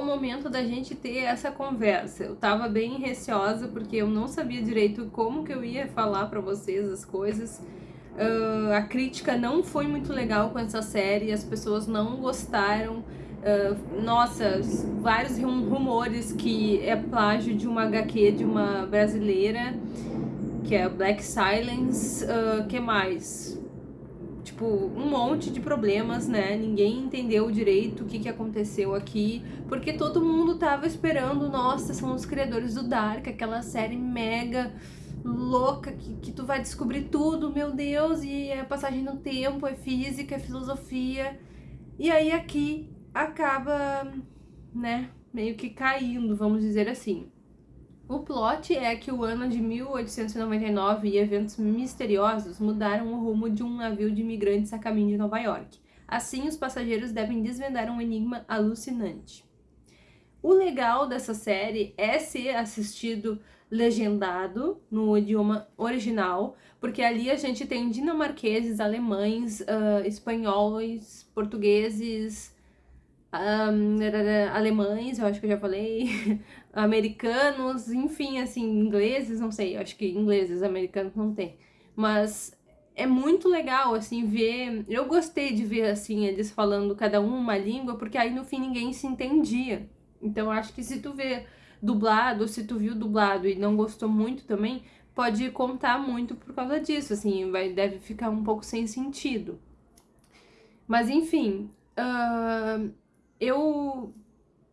o momento da gente ter essa conversa. Eu tava bem receosa porque eu não sabia direito como que eu ia falar para vocês as coisas. Uh, a crítica não foi muito legal com essa série, as pessoas não gostaram. Uh, nossa, vários rumores que é plágio de uma HQ de uma brasileira, que é Black Silence. Uh, que mais? Tipo, um monte de problemas, né? Ninguém entendeu direito o que, que aconteceu aqui, porque todo mundo tava esperando, nossa, são os criadores do Dark, aquela série mega louca que, que tu vai descobrir tudo, meu Deus, e é passagem no tempo, é física, é filosofia. E aí aqui acaba, né, meio que caindo, vamos dizer assim. O plot é que o ano de 1899 e eventos misteriosos mudaram o rumo de um navio de imigrantes a caminho de Nova York. Assim, os passageiros devem desvendar um enigma alucinante. O legal dessa série é ser assistido legendado no idioma original, porque ali a gente tem dinamarqueses, alemães, uh, espanhóis, portugueses, alemães, eu acho que eu já falei, americanos, enfim, assim, ingleses, não sei, acho que ingleses, americanos não tem. Mas é muito legal, assim, ver... Eu gostei de ver, assim, eles falando cada um uma língua, porque aí no fim ninguém se entendia. Então acho que se tu vê dublado, se tu viu dublado e não gostou muito também, pode contar muito por causa disso, assim, vai, deve ficar um pouco sem sentido. Mas enfim, uh, eu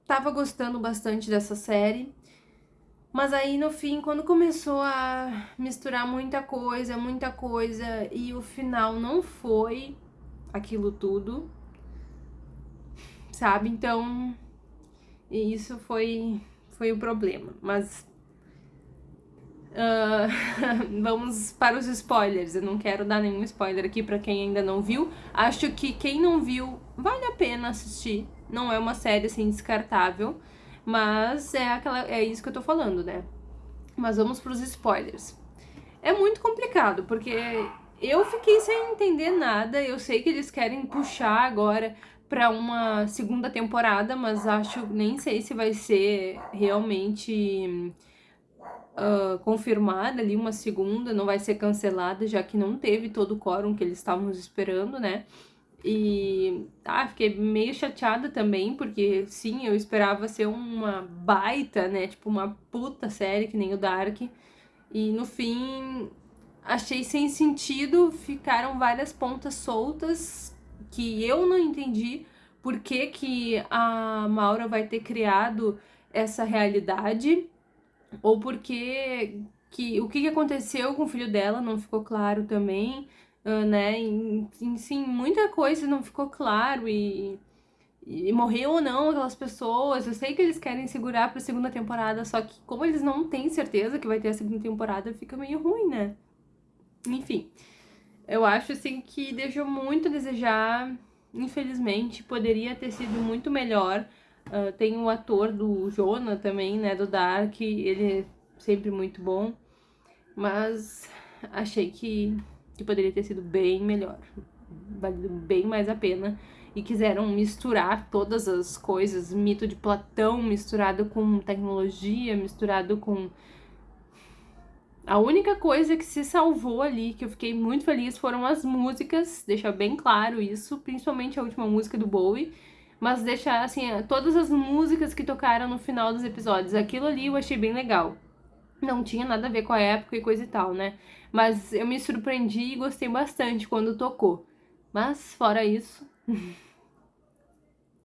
tava gostando bastante dessa série, mas aí no fim, quando começou a misturar muita coisa, muita coisa, e o final não foi aquilo tudo, sabe? Então, isso foi foi o problema, mas... Uh, vamos para os spoilers, eu não quero dar nenhum spoiler aqui para quem ainda não viu. Acho que quem não viu, vale a pena assistir, não é uma série assim descartável, mas é, aquela, é isso que eu tô falando, né? Mas vamos para os spoilers. É muito complicado, porque eu fiquei sem entender nada, eu sei que eles querem puxar agora para uma segunda temporada, mas acho, nem sei se vai ser realmente uh, confirmada ali uma segunda, não vai ser cancelada, já que não teve todo o quórum que eles estavam esperando, né? E ah, fiquei meio chateada também, porque sim, eu esperava ser uma baita, né? Tipo, uma puta série que nem o Dark. E no fim, achei sem sentido, ficaram várias pontas soltas que eu não entendi por que, que a Maura vai ter criado essa realidade, ou porque que, o que, aconteceu com o filho dela não ficou claro também, uh, né? E, sim, muita coisa não ficou claro e, e morreu ou não aquelas pessoas. Eu sei que eles querem segurar pra segunda temporada, só que como eles não têm certeza que vai ter a segunda temporada, fica meio ruim, né? Enfim. Eu acho, assim, que deixou muito a desejar, infelizmente, poderia ter sido muito melhor. Uh, tem o ator do Jonah também, né, do Dark, ele é sempre muito bom, mas achei que, que poderia ter sido bem melhor, valido bem mais a pena. E quiseram misturar todas as coisas, mito de Platão misturado com tecnologia, misturado com a única coisa que se salvou ali, que eu fiquei muito feliz, foram as músicas, deixa bem claro isso, principalmente a última música do Bowie, mas deixar, assim, todas as músicas que tocaram no final dos episódios, aquilo ali eu achei bem legal. Não tinha nada a ver com a época e coisa e tal, né? Mas eu me surpreendi e gostei bastante quando tocou. Mas, fora isso...